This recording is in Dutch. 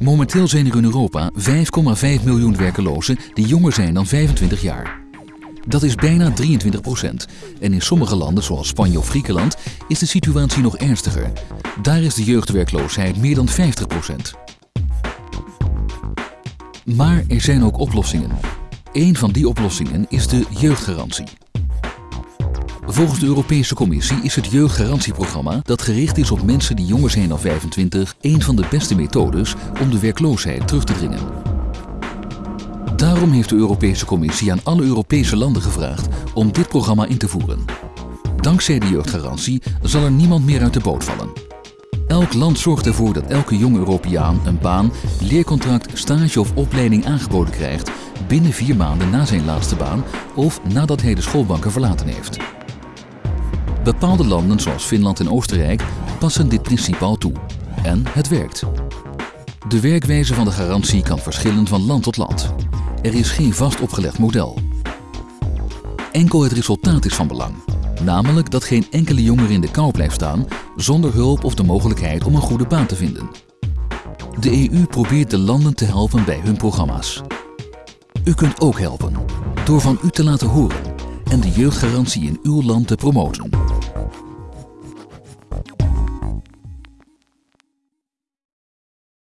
Momenteel zijn er in Europa 5,5 miljoen werkelozen die jonger zijn dan 25 jaar. Dat is bijna 23 procent. En in sommige landen, zoals Spanje of Griekenland, is de situatie nog ernstiger. Daar is de jeugdwerkloosheid meer dan 50 procent. Maar er zijn ook oplossingen. Een van die oplossingen is de jeugdgarantie. Volgens de Europese Commissie is het jeugdgarantieprogramma, dat gericht is op mensen die jonger zijn dan 25, een van de beste methodes om de werkloosheid terug te dringen. Daarom heeft de Europese Commissie aan alle Europese landen gevraagd om dit programma in te voeren. Dankzij de jeugdgarantie zal er niemand meer uit de boot vallen. Elk land zorgt ervoor dat elke jonge Europeaan een baan, leercontract, stage of opleiding aangeboden krijgt binnen vier maanden na zijn laatste baan of nadat hij de schoolbanken verlaten heeft. Bepaalde landen zoals Finland en Oostenrijk passen dit principe al toe. En het werkt. De werkwijze van de garantie kan verschillen van land tot land. Er is geen vast opgelegd model. Enkel het resultaat is van belang. Namelijk dat geen enkele jongere in de kou blijft staan zonder hulp of de mogelijkheid om een goede baan te vinden. De EU probeert de landen te helpen bij hun programma's. U kunt ook helpen door van u te laten horen en de jeugdgarantie in uw land te promoten.